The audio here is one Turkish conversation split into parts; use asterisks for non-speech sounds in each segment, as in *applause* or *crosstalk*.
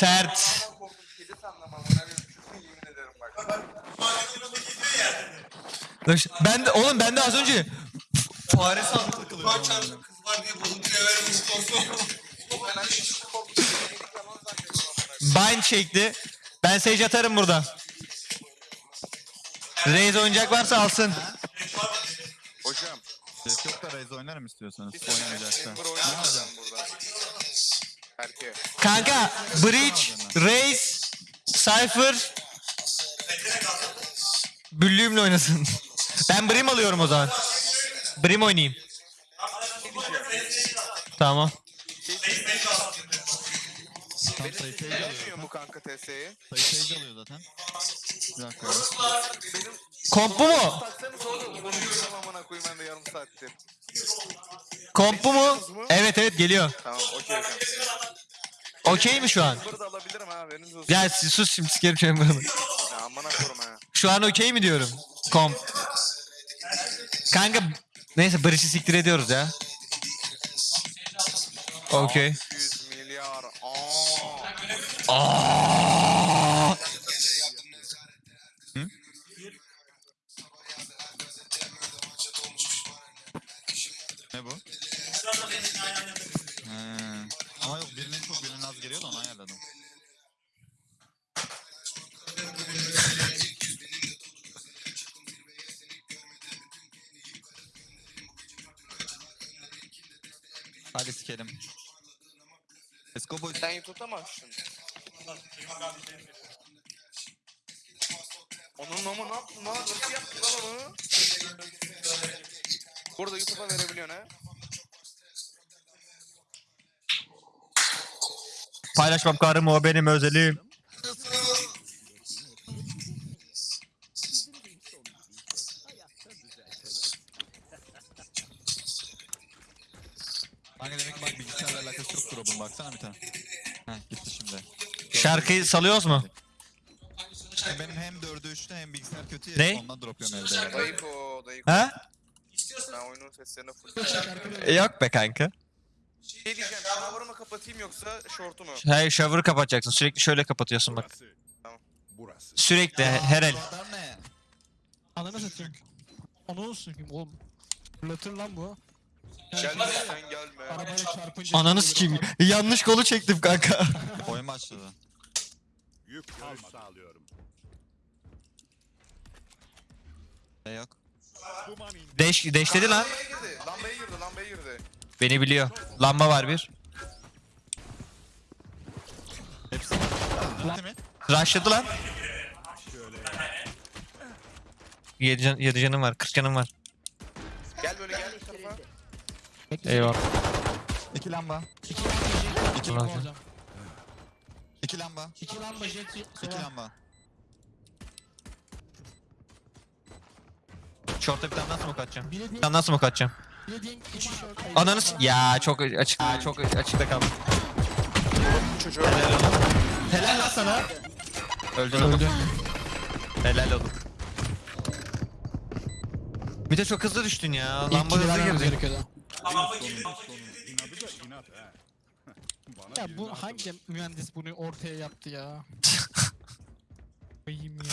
Sert. Ben de oğlum ben de az önce fare sandım. Kurban çarşı kız var diye bozuntuya vermiş. Bind çekti. Ben Sage atarım burada. Raze oyuncak varsa alsın. Hocam. Yok da Raze oynarım istiyorsanız. Oynayacaksa. Chamber oynayacağım burada. Kanka Breach, Raze, Cypher Büllüğümle oynasın. Ben Brim alıyorum o zaman. Brim oynayayım. Tamam. Tam alıyor. Mu kanka TS'yi? Sayı Sage alıyor zaten. Bir dakika. Benim Komp bu mu? taksanız oğlum. Konuşuyorum amına koyayım ben de yarım saattir. Komp bu mu? Evet evet geliyor. Tamam okey hocam. Okey mi şu an? Chamber'ı da alabilirim ha haberiniz olsun. Ya siz sus şimdi sikerim chamber'ını. Ya amına korum ha. Şu an okey mi diyorum? Komp. Kanka neyse Breach'i siktir ediyoruz ya. Okey. 100 milyar. Aa. Aa! Açtın? Onun ama ne yaptın lan? Nasıl yaptın lan onu? Burada YouTube'a verebiliyorsun ha. Paylaşmam karım o benim özelim. Şarkıyı salıyoruz mu? Benim hem 4'ü 3'te hem bilgisayar kötü ya. Ne? Ondan drop yiyorum evde. Dayıko, Dayıko. Ha? Ben oyunun seslerini full. E, Yok be kanka. Şey diyeceğim, shower'ı mı kapatayım yoksa short'u mu? Hayır shower'ı kapatacaksın. Sürekli şöyle kapatıyorsun bak. Burası. Sürekli he- her el. Ananı satayım. Ananı satayım oğlum. Fırlatır lan bu. Gelme sen gelme. Arabayla çarpınca... Ananı sikeyim. Yanlış kolu çektim kanka. Oyun başladı. Yük görüş sağlıyorum. Ne yok. Duman indi. Deş, deşledi lan. Lambaya girdi, lambaya girdi, lambaya girdi. Beni biliyor. Lamba var bir. Hepsi. Bitti mi? Rushladı lan. 7 can, yedi canım var. 40 canım var. Gel böyle gel bu tarafa. Eyvallah. İki lamba. İki Ulan lamba sen. alacağım. İki lamba. İki lamba jet İki lamba. Short'a bir tane daha smoke atacağım. Bir tane smoke atacağım. bilediğin iki short. Ananı s- Ya çok açık çok açıkta kaldı. Çocuğu. Helal lan sana. Öldün oğlum. Helal oğlum. Bir de çok hızlı düştün ya. Lamba hızlı girdi. gerekiyordu. İnadı da inat ha. Bana Ya birini bu hatırlat. hangi mühendis bunu ortaya yaptı ya? *laughs* Koyayım ya.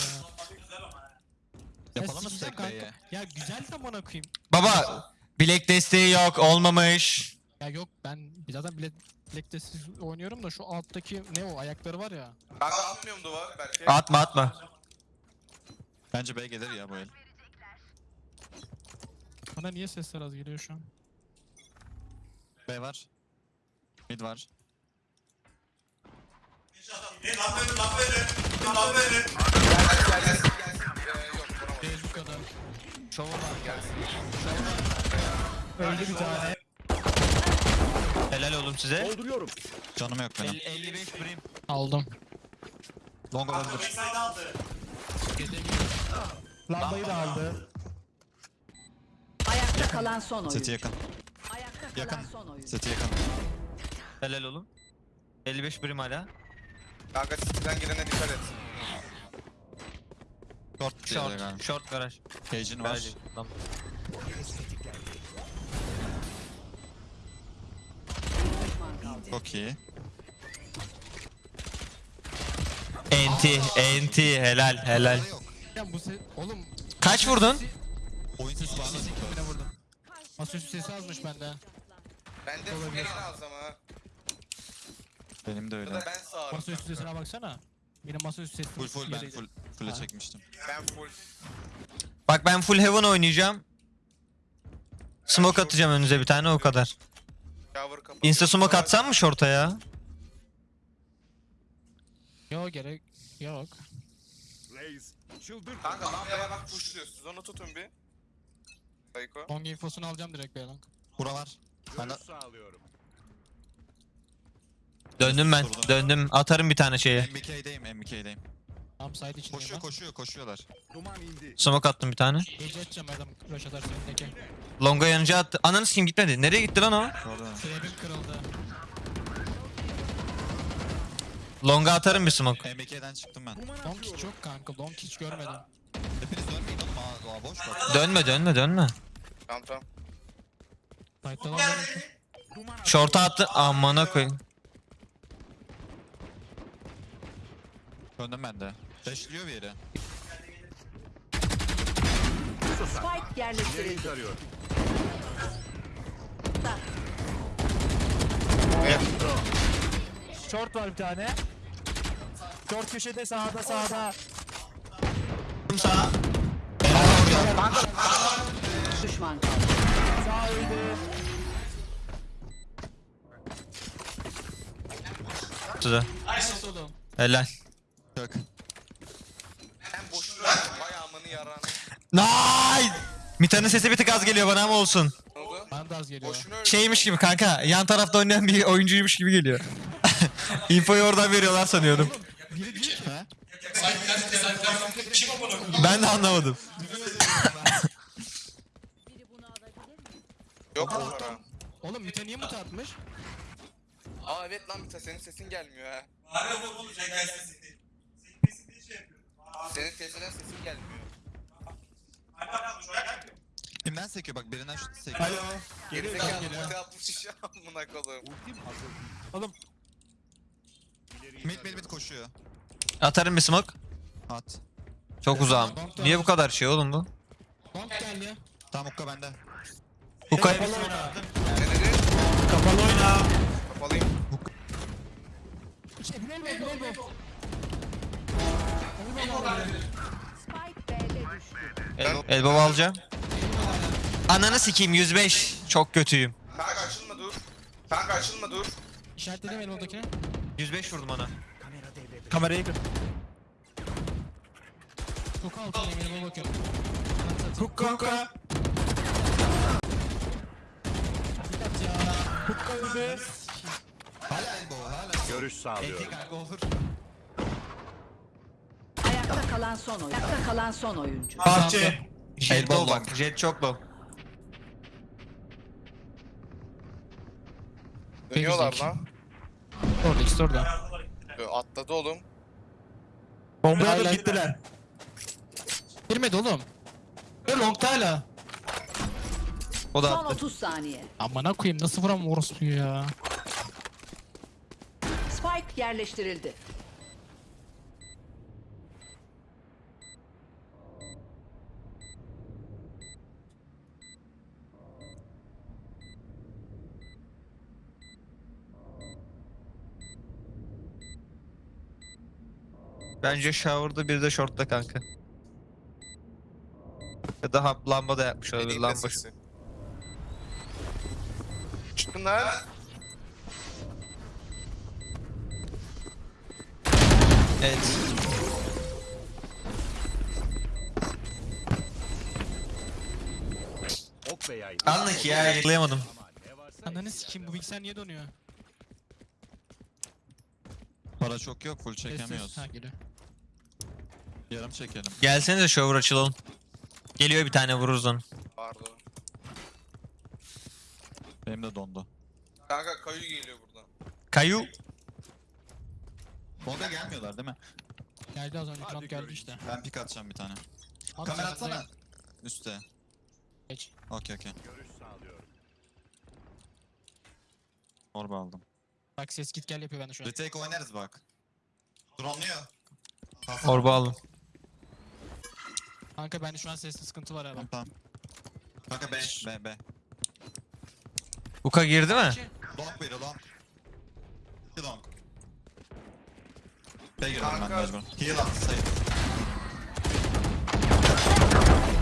Yapalım mı sikeceğim. Ya güzel de bana koyayım. Baba bilek desteği yok olmamış. Ya yok ben zaten Black, Black Desert oynuyorum da şu alttaki ne o ayakları var ya. Kanka atmıyorum duvar belki. Atma atma. Bence B gelir ya bu el. Bana niye sesler az geliyor şu an? B var. Mid var. Değil bu kadar. Şovu var. Öldü bir tane. Helal oğlum size. Dolduruyorum. Canım yok benim. 55 prim. Aldım. Long olabilir. Lambayı da aldı. Ayakta kalan son oyun. Seti yakın. Ayakta kalan Yakın. son oyun. Seti yakın. Helal oğlum. 55 prim hala. Kanka sizden girene dikkat et. Short diye Short. galiba. Short garaj. Cage'in var. Garaj. Tamam. Çok iyi. Enti, enti, helal, helal. Yok. Ya bu se... Oğlum Kaç vurdun? Oyun sesi bağlı. Masaüstü sesi azmış bende. Ben de az ama. Benim de öyle. da ben sağırım. Masaüstü sesine baksana. Benim masaüstü sesi Full full ben full full'e Ha. çekmiştim. Ben full. Bak ben full heaven oynayacağım. Smoke atacağım önünüze bir tane o kadar. Insta smoke atsam mı short'a ya? Yok gerek yok. Reis çıldır. Kanka lambaya bak pushluyor. Siz onu tutun bir. Psycho. Long infosunu alacağım direkt Beylang. Bura var. Ben de Görüş sağlıyorum. Döndüm ben, döndüm. Atarım bir tane şeye. MBK'deyim MBK'deyim. Tam side içindeyim Koşuyor ben. koşuyor koşuyorlar. Duman indi. Smoke attım bir tane. Gece edeceğim adam rush atarsa önündeki. Longa yanıcı attı. Ananı sikeyim gitmedi. Nereye gitti lan o? Orada. Kırıldı. Longa atarım bir smoke. MBK'den çıktım ben. Long hiç yok kanka. Long hiç görmedim. Hepiniz dönmeyin oğlum. Aa, aa, boş bak. Dönme, dönme, dönme. Tamam tamam. Short'a attı. Amına koyayım. Döndüm ben de. Dashliyor bir yere. Spike yerleştirildi. İleriyi tarıyorum. Short var bir tane. Short köşede sağda sağda. Düşman kaldı. Sağ öldü. Oğlum? Helal. Nice! Mita'nın sesi bir tık az geliyor bana ama olsun. Bana da az geliyor. Şeymiş gibi kanka, yan tarafta oynayan bir oyuncuymuş gibi geliyor. *laughs* Infoyu oradan veriyorlar sanıyorum. Ben de anlamadım. Yok bu para. Oğlum Mite niye mute atmış? Aa evet lan Mita senin sesin gelmiyor ha. Senin sesinden sesin gelmiyor. Kimden sekiyor bak birinden şu sekiyor. Alo. Gerizekalı Mita yapmış iş amına koyayım. Ultim hazır. Oğlum Mid mid mid koşuyor. Atarım bir smoke. At. Çok uzağım. Niye bu kadar şey oğlum bu? Long geldi. Tamam Ukka bende. Hukay. Ne dedi? kapalı oyna. Kapalıyım. Spike B'de düştü. Elbow alacağım. Ananı sikeyim 105. Çok kötüyüm. Kanka açılma dur. Kanka açılma dur. İşaretledim elbow'dakini. 105 vurdum ona. Kamerayı kır. Hook altındayım elbow'a bakıyorum. Hook hook'a. Hook'a öldü. Hala elbow hala. Görüş sağlıyorum. kanka olur. Ayakta kalan son oyuncu. Ayakta kalan son oyuncu. Bahçe. Jet Elbow low bak. Jet çok low. Dönüyorlar lan. Orada ikisi orada. Ö, Atladı oğlum. Bombaya Hala- da gittiler. Girmedi oğlum. Ve long'ta hala. O da Son attı. 30 saniye. Amına koyayım nasıl vuramam orospuyu ya. Spike yerleştirildi. Bence shower'da bir de short'ta kanka. Ya da hap lamba da yapmış olabilir lamba. sesi. Çıkın lan. Evet. Ok ve yay. Anlık ya yakalayamadım. Ananı sikeyim bu bilgisayar niye donuyor? Para çok yok full Ses ses. çekemiyoruz. Ha geliyor. Yarım çekelim. Gelsenize shower açılalım. Geliyor bir tane vururuz onu. Pardon. Benim de dondu. Kanka kayu geliyor buradan. Kayu. Bonga gelmiyorlar değil mi? Geldi az önce Hadi geldi göreyim. işte. Ben pik atacağım bir tane. At Kamera sen, atsana. sen Üste. Geç. Okey okey. görüş sağlıyorum. Orba aldım. Bak ses git gel yapıyor bende şu an. Retake oynarız bak. Drone'luyor. Orba aldım. Kanka bende şu an sesli sıkıntı var herhalde. tamam. Kanka B, B, B. Uka girdi mi? Long biri long. İki long. B girdim ben Kanka. mecbur. Heal at sayı.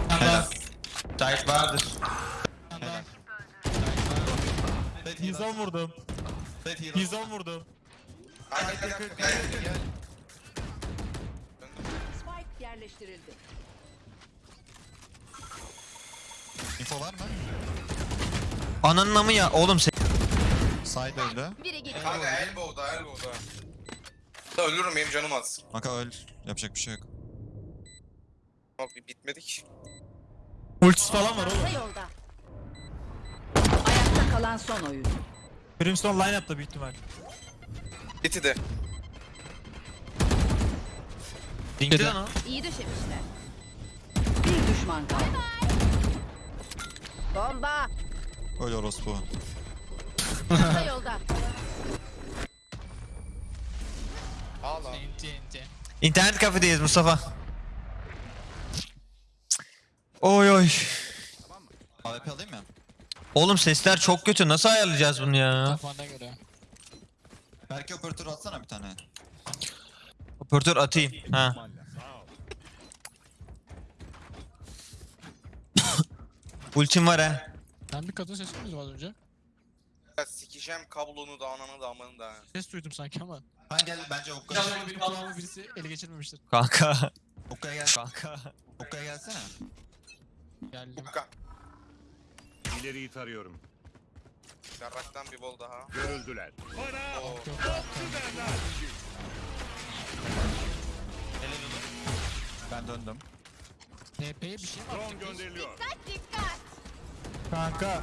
Helal. Tight vardır. Helal. Sait heal 110 at. vurdum. Sait heal at. 110 vurdum. Gel gel gel gel gel gel. Spike yerleştirildi. Info var mı? Ananın amı ya. Oğlum sen... Side öldü. Kanka elbow'da elbow'da. Da ölürüm benim canım az. Kanka öl. Yapacak bir şey yok. Bak bitmedik. Ultisi falan var oğlum. yolda. Ayakta kalan son oyuncu. Brimstone line up'ta büyük ihtimal. Biti de. Linkli lan o. İyi döşemişler. Bir düşman kaldı. Bomba. Öl orospu. Kısa yolda. Enti. İnternet kafedeyiz Mustafa. Oy oy. AWP alayım mı? Oğlum sesler çok kötü. Nasıl ayarlayacağız bunu ya? Kafana göre. Belki operatör atsana bir tane. Operatör atayım. Ha. Ultim var ha. Ben bir kadın sesi duydum az önce. Ya sikeceğim kablonu da ananı da amanı da. Ses duydum sanki ama. Ben gel bence Hukka. İnşallah benim kulağımı birisi ele geçirmemiştir. Kanka. Hukka'ya gel. Kanka. Hukka'ya gelsene. Geldim. Ukka. İleriyi tarıyorum. Yarraktan bir bol daha. Görüldüler. Bana Oo. Ben döndüm. TP'ye bir şey mi drone attık biz? gönderiliyor. Dikkat. Kanka.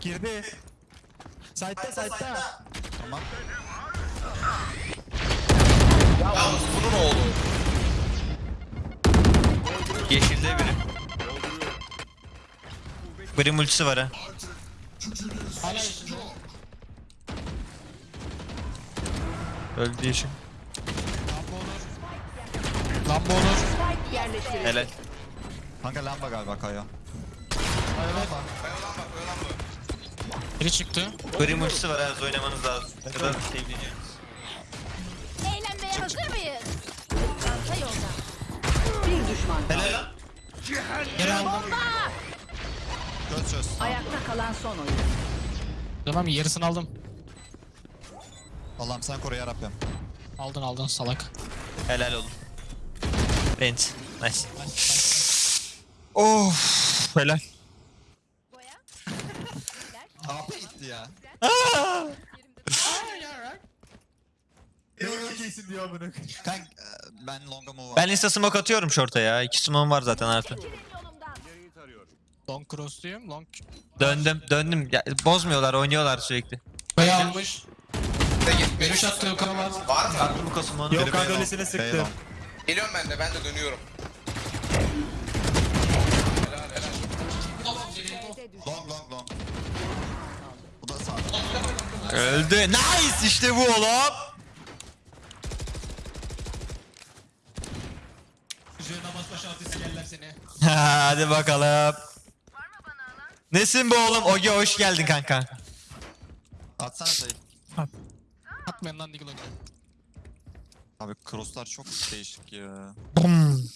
Girdi. Side'da side'da. Tamam. Yalnız bunun oğlu. Yeşilde biri. Brim ultisi var ha. Hala yaşında. Öldü yeşil. Lamba olur. Lamba olur. Helal. Kanka lamba galiba Kaya. Öyle lan bak öyle lan bak. Biri çıktı. Brim ultisi var hızlı Oynamanız lazım. Ya da sevdiğiniz. Eğlenmeye hazır mıyız? Çanta yolda. Bir düşman. Helal lan. Geri aldım. Çöz çöz. Ayakta kalan son oyuncu. Tamam yarısını aldım. Allah'ım sen koru yarabbim. Aldın aldın salak. Helal oğlum. Rent. Nice. Of. Helal. Ya. kesin diyor bunu. Ben longa move Ben insta smoke atıyorum short'a ya. İki smoke'um var zaten artık. Yolumdan. İleriyi tarıyorum. Long. Long. Döndüm. Döndüm. Ya, bozmuyorlar. Oynuyorlar sürekli. Bey almış. Görüş attığı kravat. Var mı? Bu. Yok kanka long, öylesine sıktı. long. Geliyorum ben de ben de dönüyorum. Öldü. Nice. İşte bu oğlum. *laughs* Hadi bakalım. Nesin bu oğlum? Ogi hoş geldin kanka. Atsana sayı. Atmayın lan Diggle. Abi crosslar çok değişik ya. Bum.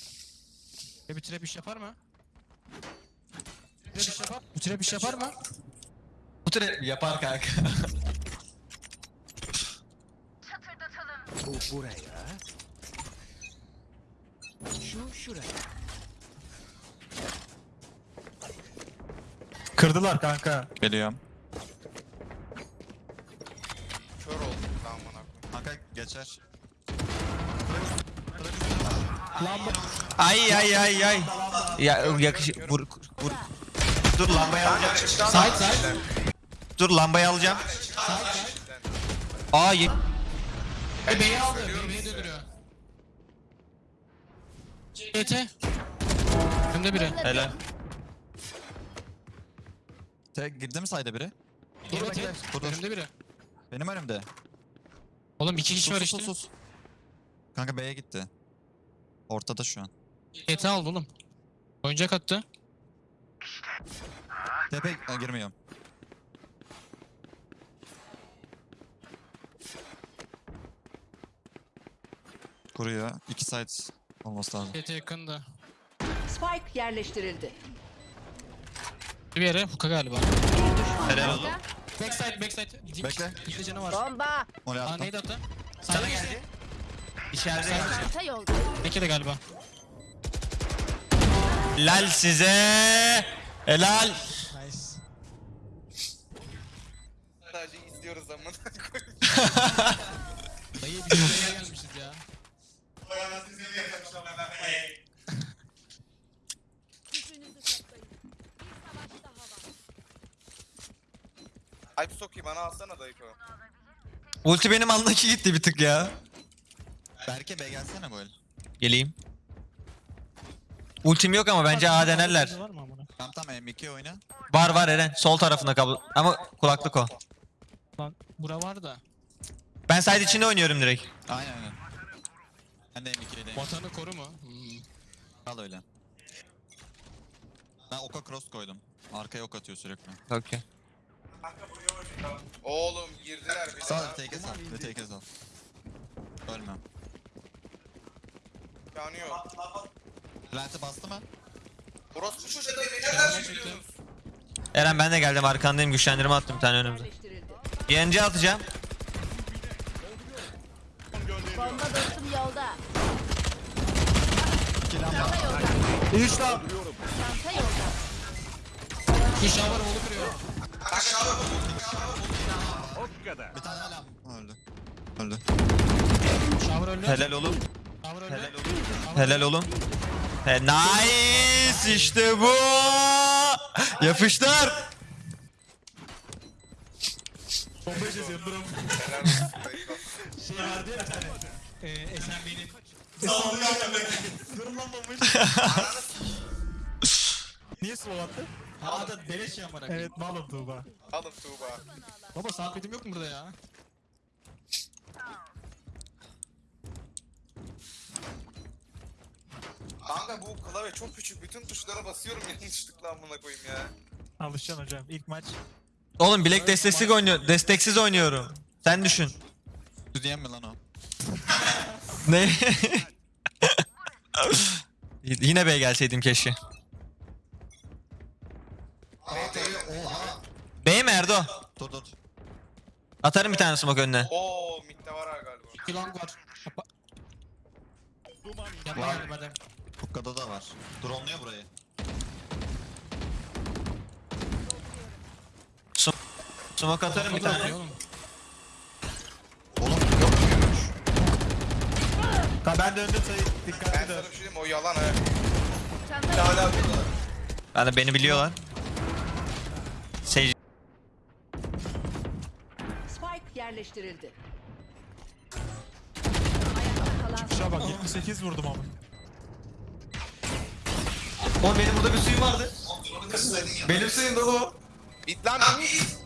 E bir trap iş yapar mı? Trap iş yapar. Bu trap iş yapar mı? Bu trap yapar kanka. *laughs* Bu buraya. Kırdılar kanka. Geliyorum. Kör oldum tamam bana. Kanka geçer. Ay ay ay ay. Ya yakış vur vur. Dur lambayı alacağım. Side side. Dur lambayı alacağım. Aa E B'yi aldı. B'yi döndürüyor. CT. Önde biri. Helal. Te girdi mi sayda biri? Dur, dur. Önümde biri. Benim önümde. Oğlum iki kişi Sus var sus işte. sus sus. Kanka B'ye gitti. Ortada şu an. GT aldı oğlum. Oyuncak attı. Tepe ha, girmiyorum. Kuruyor. İki sides olması lazım. GT yakında. Spike yerleştirildi. Bir yere hook'a galiba. Bir Helal olsun. Backside backside. Bekle. dikte canı var. Bomba. Oraya Aa attım. neydi attı? Sana geldi. İçeride. Çanta yolda. Peki de galiba. Helal size. Helal. Nice. Sadece izliyoruz amına koyayım. *laughs* Dayı. Bir daha var. Alp Soki bana alsana dayıko. Ulti benim andaki gitti bir tık ya. Berke Bey gelsene el. Geleyim. Ultim yok ama bence A denerler. Var mı amına? Tamam tamam M2 oyna. Var var Eren. Sol tarafında kablo. Ama kulaklık o. Lan bura var da. Ben side içinde oynuyorum direkt. Aynen aynen. Ben de M2'deyim. Vatanı koru mu? Hmm. Kal öyle. Ben oka cross koydum. Arkaya ok atıyor sürekli. Okey. Oğlum girdiler bir Sağ take al. Bir take al. Ölmem. İmkanı yok. Plant'e bastı mı? Orospu çocuğu da nereden biliyorsunuz? Eren ben de geldim arkandayım güçlendirme attım bir tane önümüze. YNC atacağım. Bomba dostum yolda. Üç daha. Çanta yolda. Şu şavar oğlu kırıyor. O kadar. Bir tane hala. Öldü. Öldü. Şavar öldü. Helal oğlum. Şavar öldü. Helal oğlum. Helal oğlum. He, nice işte bu. Yapıştır. Bomba çiziyorum durun. Helal olsun dayıko. Şey vardı ya bir tane. Ee, SMB'nin. Durun lan bombayı. Niye slow attı? Aa da beleş ya amına. Evet malum Tuğba. Alın Tuğba. Baba soundpad'im yok mu burada ya? Kanka bu klavye çok küçük. Bütün tuşlara basıyorum yanlışlıkla *laughs* amına koyayım ya. Alışacaksın hocam. İlk maç. Oğlum bilek desteksiz oynuyor. Desteksiz oynuyorum. Sen düşün. Düz diyen mi lan o? Ne? *laughs* Yine B'ye gelseydim keşke. B mi Erdo? Dur dur. Atarım bir tane smoke önüne. Oo midde var ha galiba. İki long var. Yapma Var. adam. Hukkada da var. Drone'luyor burayı. Smoke atarım bir tane. Oğlum Ha ben de önde sayı. Ben Dikkatli sana dön. bir şey diyeyim mi? o yalan ha. Çanta yolda. Yani beni biliyorlar. Sage Spike yerleştirildi. Ayakta kalan son Şuna bak 78 vurdum ama. Oğlum benim burada bir suyum vardı. Benim suyum da bu. Bit lan bit.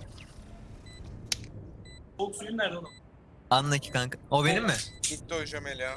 Anla ki kanka. O benim mi? Gitti o Jamel ya.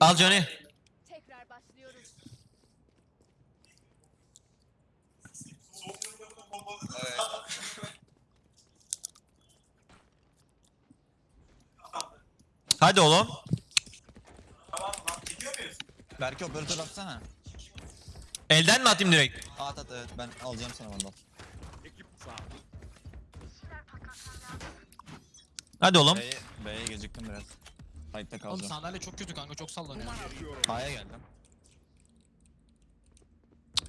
Al Johnny. Tekrar başlıyoruz. Evet. Hadi oğlum. Berke operatör atsana. Elden mi atayım direkt? At at evet ben alacağım sana sağ. Hadi oğlum. B'ye, B'ye geciktim biraz. Kayıtta Oğlum kalacağım. sandalye çok kötü kanka çok sallanıyor. A'ya geldim.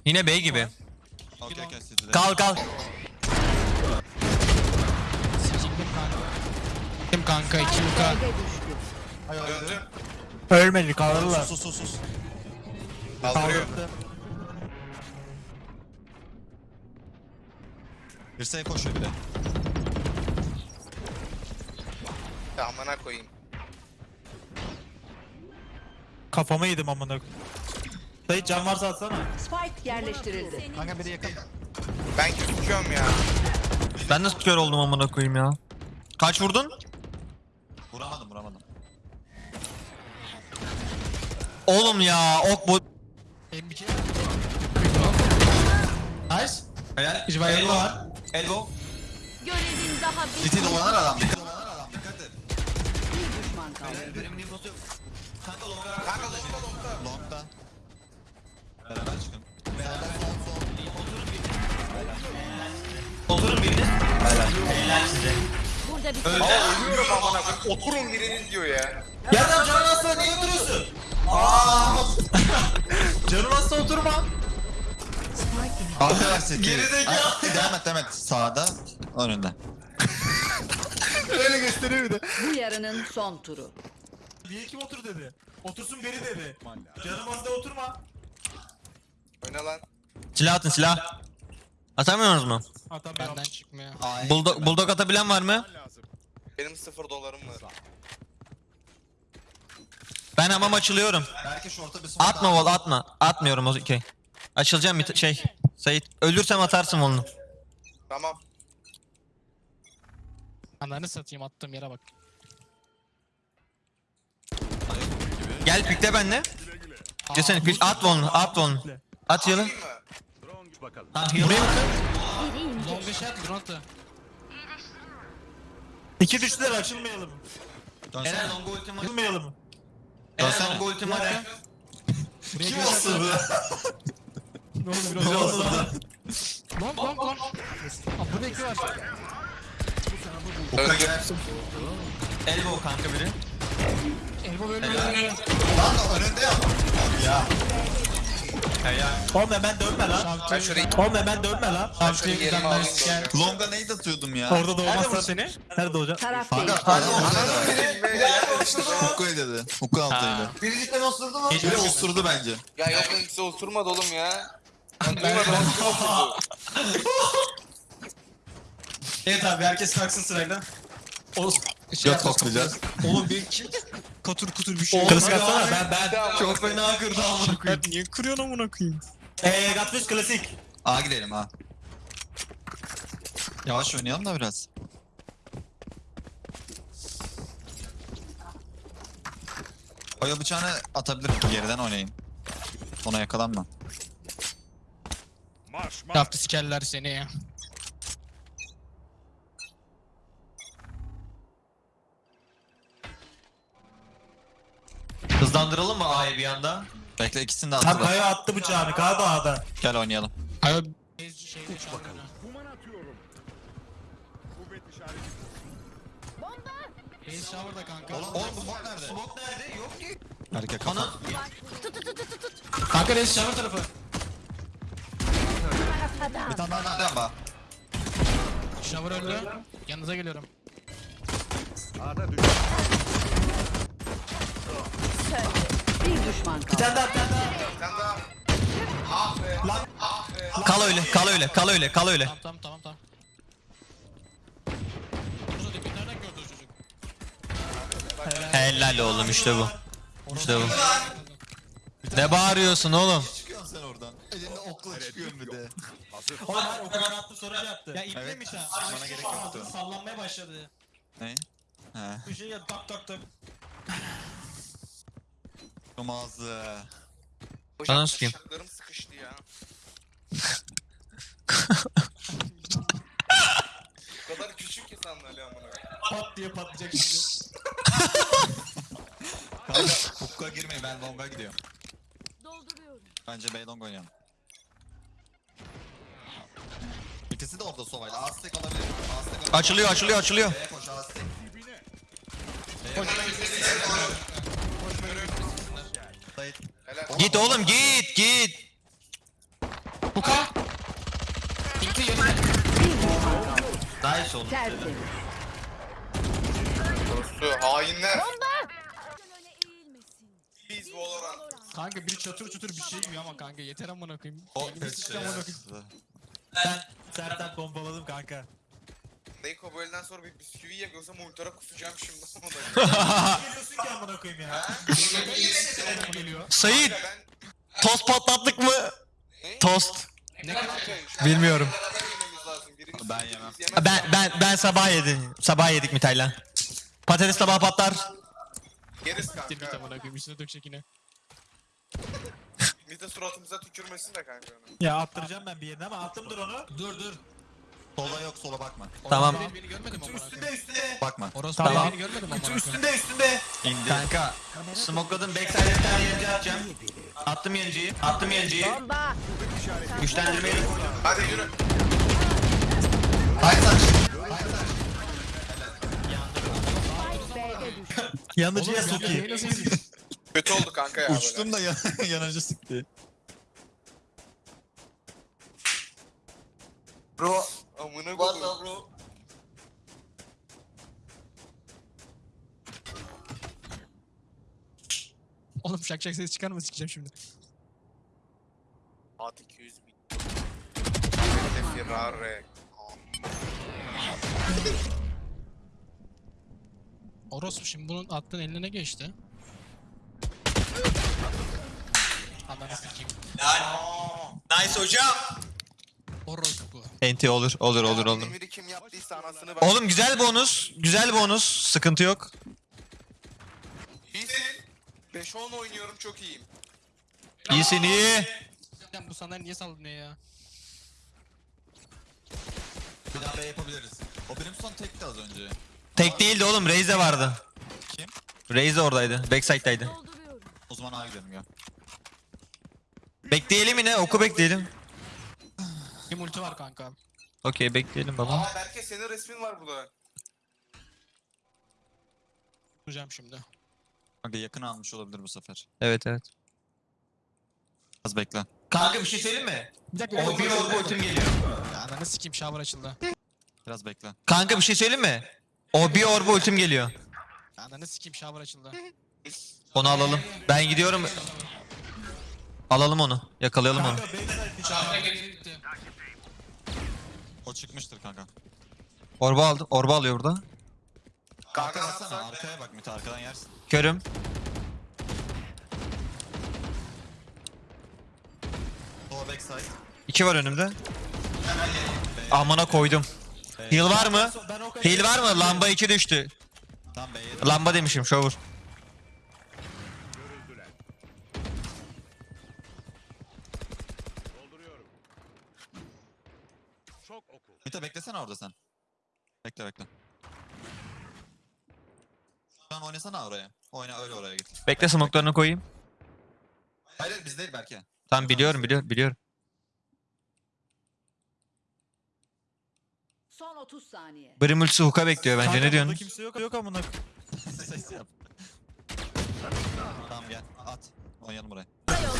Yine B gibi. Okey okey sizde. Kal kal. Sikildim kanka. Kim kanka 2 yuka. B'de düştü. Döndü. Ölmedi kaldırırlar. Sus sus sus. Kaldırıyor. Dirseğe koşuyor bir de. Ya amına koyayım. Kafama yedim amına. Dayı can varsa atsana. Spike yerleştirildi. Kanka biri yakın. Ben gözüküyorum ya. Ben nasıl kör oldum amına koyayım ya. Kaç vurdun? Vuramadım vuramadım. Oğlum ya ok bu. M2. Nice. Helal. Elbow Elbow var. Elbow. Görevin daha bir. City dolanan adam. Dikkat dolanan adam. Dikkat et. Bir düşman kaldı. Kanka longda. Longda. Beraber çıkın. Beraber son son. Oturun biriniz. Helal size. Burada bir Öldü. Aa ölüyorum amına. Oturun biriniz diyor ya. Yerden canın hasta niye oturuyorsun? Canım hasta oturma. Arkadaş City. Gerizekalı. Devam et devam et. Sağda. Önünde. Öyle gösteriyor bir de. Bu yarının son turu. Niye kim otur dedi. Otursun beri dedi. Canım hasta oturma. Oyna lan. Silah atın silah. Atamıyorsunuz mu? Atamıyorum. Benden çıkmıyor. Ay. Bulldog, bulldog atabilen var mı? Benim sıfır dolarım var. Ben hamam açılıyorum. Belki şorta bir smoke Atma vol atma. Atmıyorum okey. Açılacağım bir t- şey. Sait ölürsem atarsın onu. Tamam. Ananı satayım attığım yere bak. Gel pikle benle. Desene pick at onu at onu. At yalı. Ha yalı. biri indi. Long bir şey at drone attı. İki düştüler açılmayalım. Dönsene. Eren longa ultim var. Açılmayalım. Eren longa ultim var. Kim osurdu? Ne oldu biraz? Oldu lan? Long long long. Burada iki var. Öldü. Elbow kanka biri. Elbow ölmüyor. Lan önünde ya. Oğlum hemen dönme lan. Ben şurayı Oğlum hemen dönme lan. ben şurayı yerime alayım. da. Longa neydi atıyordum ya? Orada doğmazsa seni. Nerede olacak? Taraf Kanka değişti. hadi Hukku dedi. Hukku altıydı. Biri cidden osurdu mu? Biri osurdu bence. Ya yok lan ikisi osurmadı oğlum ya. Ben duymadım. *laughs* Evet abi herkes kalksın sırayla. Göt koklayacağız. Oğlum bir kim? Katur kutur bir şey. Klasik atsana ben ben. Çok fena kırdı amına koyayım. Niye kırıyorsun amına koyayım? Eee Gatfish klasik. A gidelim ha. Yavaş oynayalım da biraz. Oya bıçağını atabilirim. Geriden oynayın. Ona yakalanma. Marş marş. Yaptı sikerler seni ya. Hızlandıralım mı A'yı bir anda? Bekle ikisini de Tam attılar. kaya attı bıçağını. Kaya da A'da. Gel oynayalım. Hayır. Kuvvet işareti. Base shower'da kanka. Oğlum bu bot nerede? Smoke nerede? Yok ki. Erkek kafa. Ana. Kanka base shower tarafı. Bir tane daha nerede ama? Shower öldü. Yanınıza geliyorum. Bir düşman kaldı. tane daha bir tane daha. Sen daha. Ah be. Ah be. Kal öyle, kal öyle, kal öyle, kal öyle. Tamam tamam tamam? Helal oğlum işte bu. İşte bu. Ne bağırıyorsun oğlum? Çıkıyorsun sen oradan. Elinde okla çıkıyorsun bir de. Oğlum hayır o kadar attı sonra şey yaptı. Ya Evet, iplemiş ha. bana gerek yoktu. Sallanmaya başladı. Ne? He. Bir şey geldi tak tak tak. Şu ağzı. Hocam sıkayım. bıçaklarım sıkıştı ya. *laughs* Bu kadar küçük ki sandalye amına. koyayım. Pat diye patlayacak şimdi. *laughs* Kanka hukka girmeyin ben longa gidiyorum. Dolduruyorum. Bence B long oynayalım. İkisi de orada sovayla. Aztek olabilir. Aztek olabilir. Açılıyor, açılıyor, açılıyor. B'ye koş Aztek. Dibine. Sait. Helal. Git oğlum git, git. Buka. Bitti yerine. Nice oğlum. Tertemiz. Dostu hainler. Öne eğilmesin. Kanka biri çatır çatır bir şey yiyor ama kanka yeter amına koyayım. O. Ben sertten pompaladım kanka. Dayko bu elden sonra bir bisküvi yakıyorsam ultra kusacağım şimdi. *laughs* *laughs* Geliyorsun ki amına koyayım ya. Oğlum geliyor. Sait Kanka ben... tost patlattık mı? Ne? Tost. Ne Bilmiyorum. Ben yemem. Ben ben ben sabah yedim. Sabah yedik Mitay'la. Patates tabağı patlar. Yeriz Siktir git kanka. amına koyayım üstüne dökecek yine. Bir de suratımıza tükürmesin de kanka onu. Ya attıracağım ben bir yerine ama attımdır onu. Dur dur. Sola yok sola bakma. Tamam. Beni, amına Üstünde koyayım. üstünde. Bakma. Orası Tamam. beni görmedim amına koyayım. Üstünde üstünde. İndi. Kanka. Smokeladım backside'e bir tane yenici atacağım. Attım yeniciyi. Attım. Bomba. Güçlendirmeyi. Hadi yürü. Hayır saç. Yanıcıya yedin? Kötü oldu kanka ya böyle. Uçtum da yan- *laughs* yanıcı sıktı. Bro. Amına koyayım. bro. Oğlum şak şak ses çıkar mı sikeceğim şimdi. At 200 bin. Ferrari. Orospu şimdi bunun attığın eline ne geçti? Ananı sikeyim. Nice hocam. Orospu. Enti olur olur olur olur. Emiri kim yaptıysa anasını ben. Oğlum güzel bonus. Güzel bonus. Sıkıntı yok. İyisin. 5-10 oynuyorum çok iyiyim. İyisin iyi. Sen bu sana niye sallanıyor ya? Bir daha B yapabiliriz. O benim son tekti az önce. Tek değildi oğlum. Raze de vardı. Kim? Raze de oradaydı. Backside'daydı. O zaman A gidelim ya. Bekleyelim yine. Oku bekleyelim. Bir multi var kanka. Okey bekleyelim baba. Aa Berke senin resmin var burada. Tutacağım şimdi. Kanka yakın almış olabilir bu sefer. Evet evet. Az bekle. Kanka bir şey söyleyeyim mi? Bir dakika. O bir orbu ultim geliyor. Ananı sikeyim shower açıldı. Biraz bekle. Kanka bir şey söyleyeyim mi? O bir orbu ultim geliyor. Ananı sikeyim shower açıldı. Onu alalım. Ben gidiyorum. Alalım onu. Yakalayalım onu. O çıkmıştır kanka. Orba aldı. Orba alıyor burada. Kanka baksana arkaya bak Mete arkadan yersin. Körüm. Sola backside. İki var önümde. Amına koydum. Heal var mı? Heal var mı? Lamba 2 düştü. Lamba demişim shower. Bekle bekle. An oynasana oraya. Oyna öyle oraya git. Bekle smoke'larını koyayım. Hayır hayır, biz değil belki. Tamam biliyorum biliyorum biliyorum. Son 30 saniye. Brim ultisi hook'a bekliyor bence Kanka, ne diyorsun? kimse yok yok amına koyayım. Ses yap. tamam gel at. Oynayalım buraya.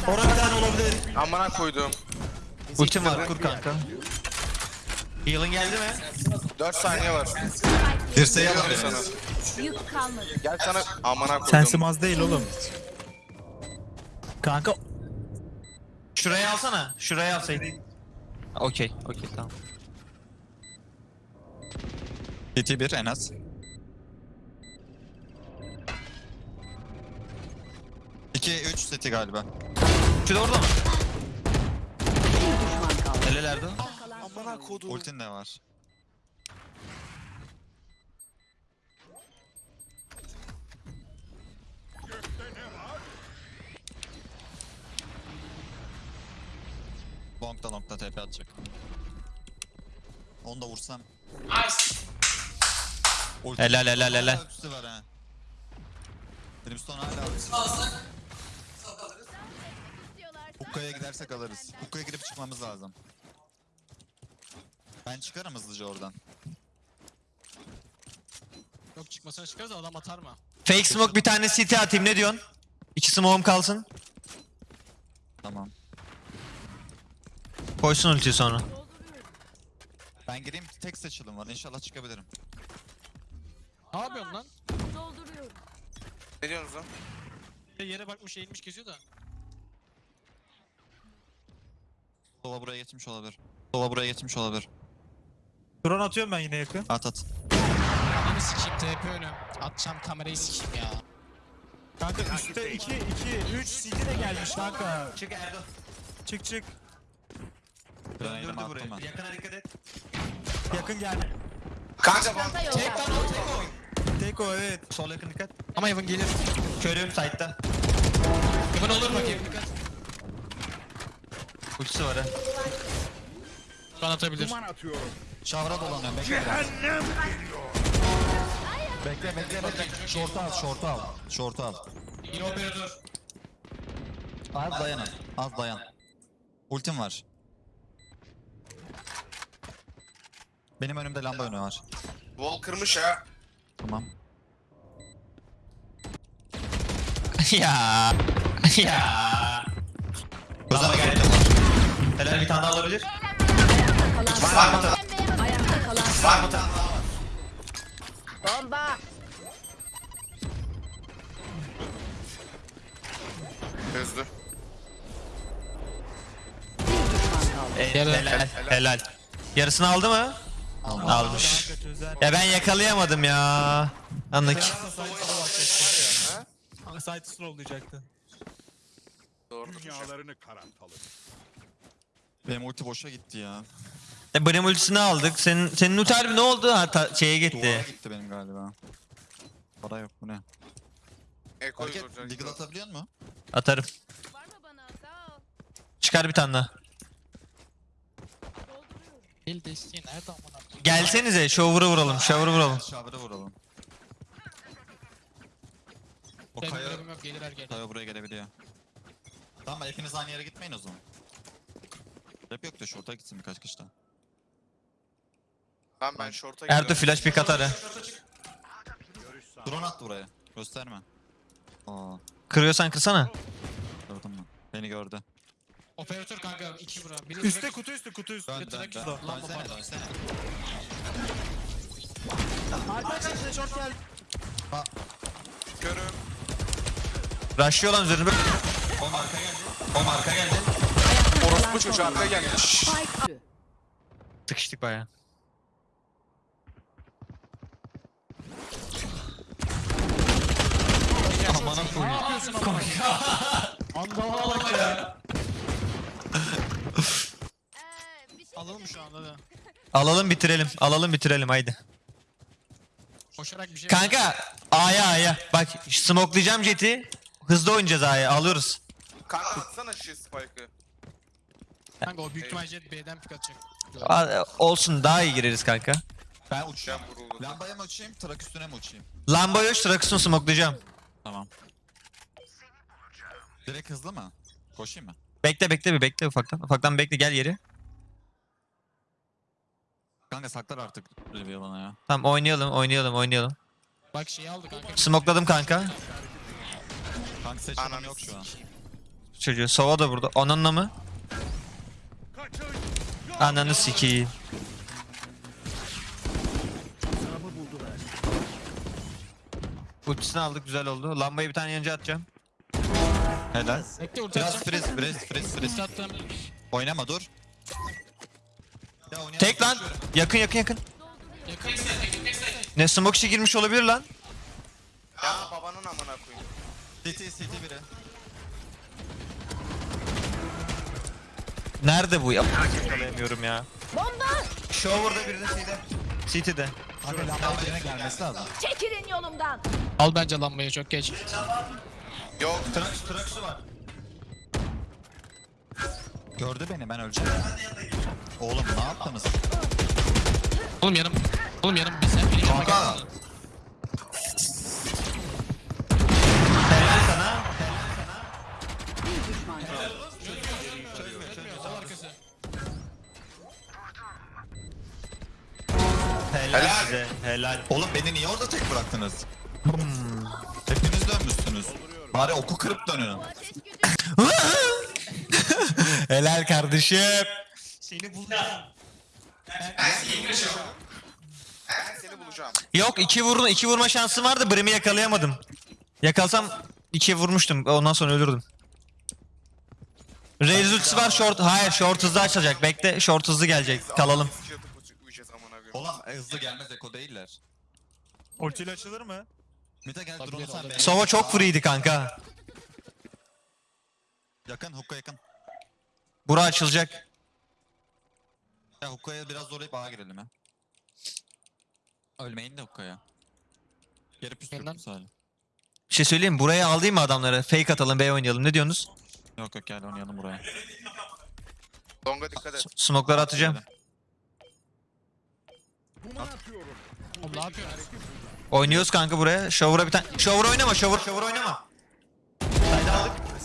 Orada bir tane olabilir. Amına koydum. Ultim var kur kanka. Heal'ın geldi mi? 4 saniye var. Dirseği Geliyorum al sana. Yük kalmadı. Gel sana amına koydum. Sensim az değil oğlum. Kanka Şuraya alsana. Şuraya alsaydın. Okey, okey tamam. CT 1 en az. İki, üç seti galiba. Şu da orada mı? Bir düşman kaldı. Nerelerde? Amına koydum. Ultin de var. Long'da long'da TP atacak. Onu da vursam. Ulti- Helal, helal, Hala helal. ultisi var ha. Brimstone hala. İstiyorlarsa Hukka'ya gidersek alırız. Hukka'ya girip çıkmamız lazım. Ben çıkarım hızlıca oradan. Yok çıkmasına çıkarız da adam atar mı? Fake smoke bir tane CT atayım ne diyorsun? İki smoke'um kalsın. Tamam. Koysun ultiyi sonra. Ben gireyim tek seçilim var. İnşallah çıkabilirim. Ne yapıyorsun lan? dolduruyorum. Ne diyorsunuz lan? Yere bakmış eğilmiş geziyor da. Sova buraya geçmiş olabilir. Sova buraya geçmiş olabilir. Drone atıyorum ben yine yakın. At at. Ananı sikeyim TP önü. Atacağım kamerayı sikeyim ya. Kanka üstte 2 2 3 CD de gelmiş kanka. Çık Erdo. Çık çık. Döndürdü ben. Yakına dikkat et. Yakın geldi. Kanka bak. Tek lan o tek o. Tek o evet. Sol yakın dikkat. Ama Evan gelir. Körüm side'da. Evan olur bakayım dikkat. Ultisi var ha. Şu an atabilir. Duman atıyorum. Şavra dolanıyorum. Bekle biraz. Bekle bekle bekle. Şortu al şortu al. Şortu al. Yine operatör. Az dayan az. Dayan. Ultim var. Benim önümde lamba önü var. Wall kırmış ha. Tamam. *laughs* ya. *laughs* ya. Lamba geldi. Helal bir tane daha kalan Var mı? Var mı tane? Bomba. Gözlü. Bir düşman kaldı. E, Yarı- helal. Helal. Yarısını aldı mı? Almış. Çözer. Ya ben yakalayamadım ya. Anlık. Site slow Doğrudur. Dünyalarını karartalım. Benim ulti boşa gitti ya. E, Brim ultisini aldık. Senin senin ulti harbi ne oldu? Ha, ta- şeye Duvara gitti. gitti benim galiba. Para yok bu ne? Eko'yu Hareket vuracak. Atabiliyor mu? Atarım. Var mı bana? Sağ ol. Çıkar bir tane daha. Dolduruyorum. El desteği nerede amına koyayım? Gelsenize şovuru vuralım. Şovuru vuralım. Şavra vuralım. O Benim kaya, görevim yok gelirler gelir. kaya buraya gelebiliyor. Tamam hepiniz aynı yere gitmeyin o zaman. Rap yok da şorta gitsin birkaç kişi daha. Ben ben short'a Erdo gidiyorum. flash pick atar ha. Drone attı buraya. Gösterme. Aa, Kırıyorsan kırsana. gördüm ben. Beni gördü. Operatör kanka 2 bura. Biri Üste kutu üstü kutu üstü. Dön dön dön. Dönsene dönsene. Arkadaşlar short geldi. Körüm. Rush'ıyor lan üzerine. O marka geldi. O marka geldi. Orospu çocuğu arkaya gelmiş. Spike. Sıkıştık baya. Amına koyayım. Ne yapıyorsun ama? *laughs* Andamına bak ya. Ee, şey Alalım şu anda da? Alalım bitirelim. Alalım bitirelim haydi. Koşarak bir şey Kanka A'ya A'ya. Bak smokelayacağım jeti. Hızlı oynayacağız A'ya. Alıyoruz. Kanka atsana şu spike'ı. Kanka o büyük ihtimal jet B'den pick atacak. A- Olsun daha iyi gireriz kanka. Ben uçacağım. Lambaya mı uçayım, trak üstüne mi uçayım? Lamba yok Strakus'unu smokelayacağım. Tamam. Direkt hızlı mı? Koşayım mı? Bekle bekle bir bekle ufaktan. Ufaktan bekle gel yeri. Kanka saklar artık reveal'ına ya. Tamam oynayalım oynayalım oynayalım. Bak şeyi aldı kanka. Smokeladım kanka. Kanka seçimim yok şu an. Çocuğu Sova da burada. Onunla mı? Ananı sikeyim. Ultisini aldık güzel oldu. Lambayı bir tane yanıca atacağım. Helal. Bekle ulti Biraz atacağım. freeze, freeze, freeze, freeze. Attım. Oynama dur. Ya oynayalım, Tek lan. Yakın yakın yakın. Yakın. Ne smoke işi girmiş olabilir lan. Ya babanın amına koyayım. CT, CT biri. Nerede bu ya? Yakalayamıyorum ya. Bomba! Shower'da biri de C'de. City'de. Kanka lambaya birine gelmesi lazım. Çekilin yolumdan. Al bence lambayı çok geç. Yok. Trax, Trax'ı var. Gördü beni, ben öleceğim. Oğlum ne yaptınız? Oğlum yanım. Oğlum yanım bir sen benim yanıma Kanka. Size. Helal. Oğlum beni niye orada tek bıraktınız? Hepiniz dönmüşsünüz. Bari oku kırıp dönün. *laughs* Helal kardeşim. Seni bulacağım. Ben seni bulacağım. Yok iki vurma, iki vurma şansım vardı. Brim'i yakalayamadım. Yakalsam ikiye vurmuştum. Ondan sonra ölürdüm. Raze ultisi var short. Hayır short hızlı açılacak. Bekle short hızlı gelecek. Kalalım. Oğlum e, hızlı gelmez eko değiller. Ultiyle açılır mı? Mite gel Tabii, drone'u sen be. Sova çok freeydi kanka. Yakın hukka yakın. Bura açılacak. Ya hukkaya biraz zorlayıp ağa girelim ya. Ölmeyin de hukkaya. Geri Yeniden. püskürtüm sadece. Bir şey söyleyeyim mi? Buraya alayım mı adamları? Fake atalım B oynayalım. Ne diyorsunuz? Yok yok gel oynayalım buraya. Longa dikkat et. Smoke'ları atacağım. Oğlum ne yapıyorsun? Oynuyoruz kanka buraya. Shower'a bir tane... Shower oynama. Shower, shower oynama.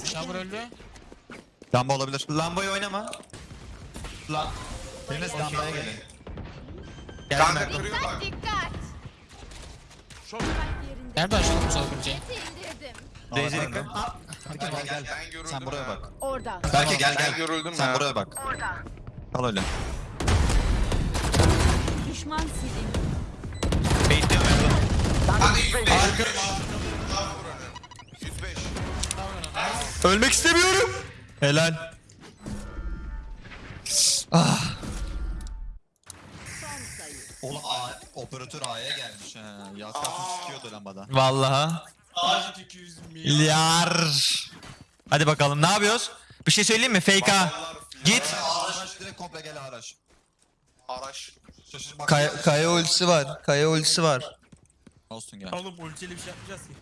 Shower öldü. Lamba olabilir. Lambayı oynama. La... Biriniz lambaya gelin. Geldim Kanka ben. Dikkat. Şok. Spike yerinde. Nerede açalım bu. Daisy Aa, dikkat. Gel gel gel. Ben görüldüm Sen buraya ya. bak. Orada. Berke gel Ben gel. görüldüm Sen ya. buraya bak. Al öyle. Düşman silindi. Baitliyorum ben. Hadi 105. Arka. 105. Ölmek istemiyorum. Helal. Ah. Oğlum A, operatör A'ya gelmiş ha. Yaskasını sikiyordu lambada. Vallahi. Ağacık 200 milyon. Yar. Hadi bakalım ne yapıyoruz? Bir şey söyleyeyim mi? Fake ha. Git. Araç direkt komple gel araç. Araç. Şaşır bak. Kaya, kaya ultisi var. Kaya ultisi var. Olsun gel. Oğlum ultiyle bir şey yapmayacağız ki.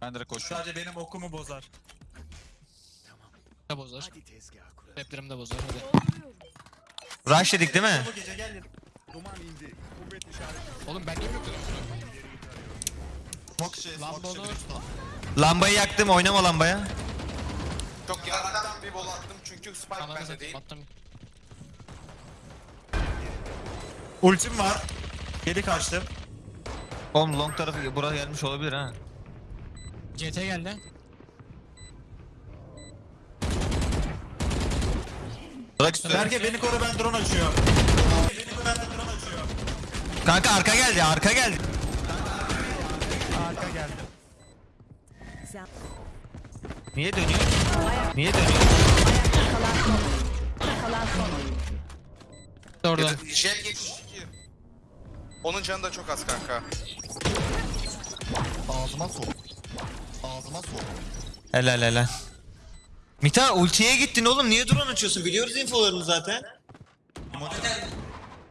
Ben direkt koşuyorum. Sadece benim okumu bozar. Ne bozar? Raplerim de bozar. Hadi. Rush dedik değil mi? Bu gece gel. Duman indi. Kuvvet işareti. Oğlum ben niye yok Smoke şey, smoke şey. Lambayı yaktım oynama lambaya. Çok yaraktan bir bol attım çünkü Spike Ananı bende satayım değil. attım. Ultim var. Geri kaçtım. Oğlum long tarafı buraya gelmiş olabilir ha. CT geldi. Bırak üstüne. Berke beni koru ben drone açıyorum. Beni koru ben de drone açıyorum. Kanka arka geldi arka geldi. Arka geldi. Niye dönüyor? Niye dönüyor? Oyuncu. Kalan son oyuncu. Orada. Jet 72. Onun canı da çok az kanka. Ağzıma sok. Ağzıma sok. Helal helal. Mita ultiye gittin oğlum niye drone açıyorsun? Biliyoruz infolarını zaten.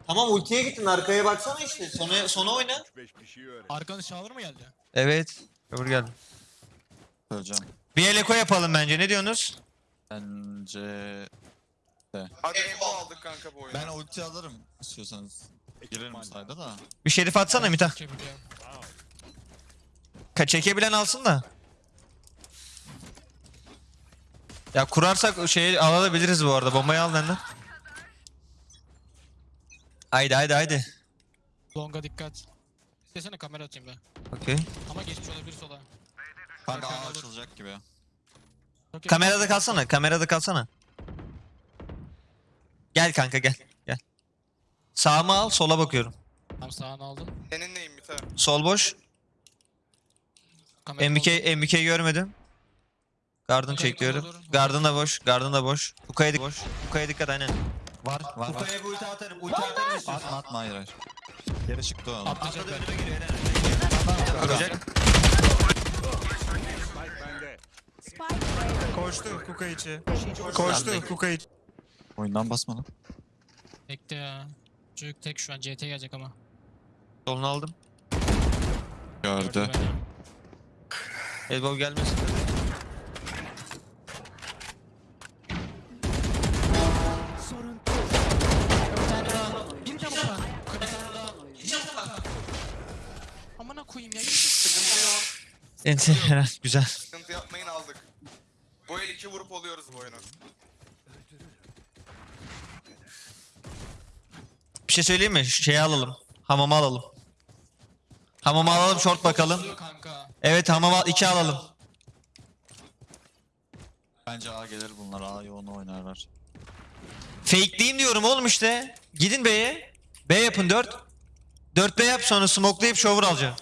Tamam ultiye gittin arkaya baksana işte. Sona, sona oyna. Arkanız Shower mı geldi? Evet. Öbür geldi. Söyleyeceğim. Bir el eko yapalım bence ne diyorsunuz? Bence... Hadi Evo aldık kanka bu oyunu. Ben ulti alırım istiyorsanız. Girerim sayda da. Bir şerif atsana Mita. Ka çekebilen alsın da. Ya kurarsak şeyi alabiliriz bu arada. Bombayı al benden. Haydi haydi haydi. Longa dikkat. İstesene kamera atayım ben. Okey. Ama geçmiş olabilir sola. Kanka Arkadan A olur. açılacak gibi. Okey. Kamerada kalsana. Kamerada kalsana. Gel kanka gel. Sağımı al sola bakıyorum. Tamam sağını aldım. Senin neyin bir tane? Sol boş. Kamera MBK, görmedim. Garden Okey, çekiyorum. olur. Garden da boş. Garden da boş. Ukaya dik boş. Ukaya dikkat aynen. Var var var. Ukaya bir ulti atarım. Ulti atarım istiyorsan. Atma atma hayır hayır. Geri çıktı o. Atlayacak ben. önüme giriyor. Koştu kuka içi. Koştu kuka içi. Oyundan basma lan. Bekle ya. Çocuk tek şu an CT gelecek ama. Solunu aldım. Gördü. beni. Elbow gelmesin. sorun. Bir tane daha. Bir tane daha. Bir tane daha. Bir tane daha. Amına koyayım ya. Helal güzel. Sıkıntı yapmayın aldık. Bu el iki vurup oluyoruz bu oyunu. Şey söyleyeyim mi? Şeyi alalım. Hamamı alalım. Hamamı alalım short bakalım. Kanka. Evet hamama 2 alalım. Bence A gelir bunlar. A yoğunu oynarlar. Fakeleyeyim diyorum oğlum işte. Gidin B'ye. B yapın 4. 4 B yap sonra smokelayıp shower alacağım.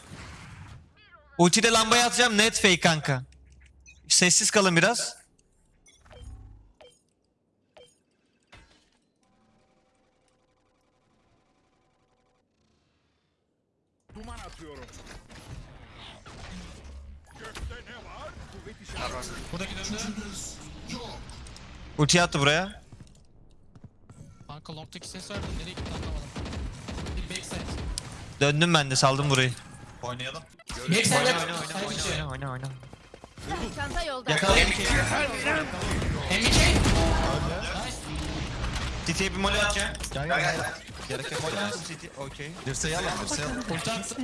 Ultide lambayı atacağım net fake kanka. Sessiz kalın biraz. Duman atıyorum. Gökte ne var? Kuvvet işareti. Buradaki döndü. Ulti attı buraya. Kanka long'daki ses verdi. Nereye gitti anlamadım. Bir backside. Döndüm ben de saldım burayı. Oynayalım. Backside Oyna oyna oyna oyna oyna oyna. Çanta yolda. Yakala MK. City'ye bir molly atacağım. Gel gel gel. Gerek yok. Molly attım City. Okey. Dirseği al lan dirseği al. Ulti attı.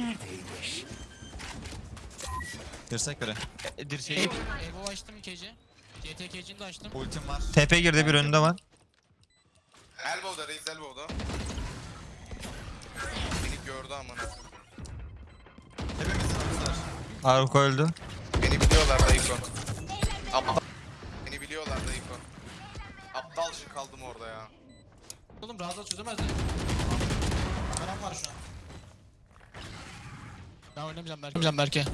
Dirsek biri. E, Dirseği. Evo açtım KC. CTK'cini de açtım. Ultim var. TP girdi bir önünde var. Elbow'da reis elbow'da. Beni gördü amına. Hepimiz var. Aruk öldü. Beni biliyorlar Dayıko. Aptal. Beni biliyorlar Dayıko. Aptalca kaldım orada ya. Oğlum Raza çözemez mi? Param var şu an. Ben oynamayacağım Berke. Oynamayacağım Berke.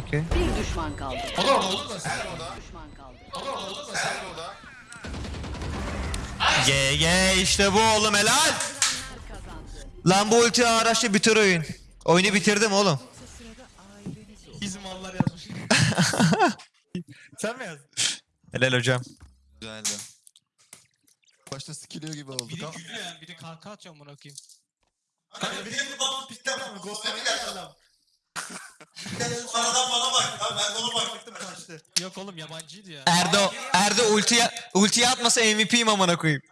Okey. Bir düşman kaldı. O da orada olur da sen. Elbow'da. Düşman kaldı. O da orada olur da sen. Elbow'da. GG işte bu oğlum helal. Lan bu ulti araçla bitir oyun. Oyunu bitirdim oğlum. Bizim mallar yazmış. *laughs* Sen mi yazdın? Helal hocam. Güzeldi. Başta sikiliyor gibi olduk Biri gülüyor yani. Biri kanka atıyor amına koyayım. Kanka bir de gidip babam pitleme mi? Ghost'lara geldi adam. Aradan bana bak. Ha, ben de ona bak. Baktım kaçtı. Yok oğlum yabancıydı ya. Erdo Erdo ulti ulti atmasa MVP'yim amına koyayım.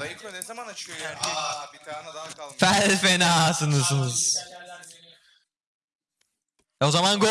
Dayıko ne zaman açıyor ya? Aa bir tane daha kalmış. Fel fenasınız. E o zaman go.